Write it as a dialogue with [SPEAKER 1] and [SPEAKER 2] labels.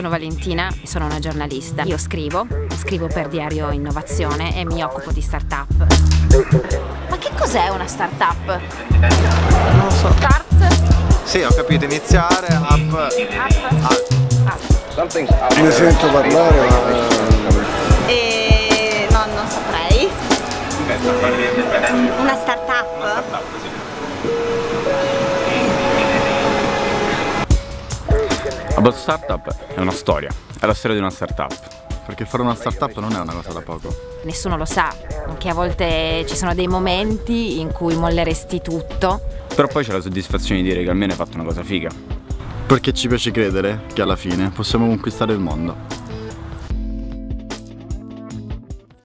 [SPEAKER 1] Valentina, sono una giornalista. Io scrivo, scrivo per Diario Innovazione e mi occupo di start-up. Ma che cos'è una start-up?
[SPEAKER 2] Non lo so.
[SPEAKER 1] Start?
[SPEAKER 2] Sì, ho capito, iniziare, up.
[SPEAKER 1] Up?
[SPEAKER 3] Ne sento parlare ma
[SPEAKER 4] E no, non saprei. Una start-up?
[SPEAKER 5] About Startup è una storia, è la storia di una startup.
[SPEAKER 3] perché fare una startup non è una cosa da poco.
[SPEAKER 1] Nessuno lo sa, che a volte ci sono dei momenti in cui molleresti tutto.
[SPEAKER 5] Però poi c'è la soddisfazione di dire che almeno hai fatto una cosa figa.
[SPEAKER 3] Perché ci piace credere che alla fine possiamo conquistare il mondo.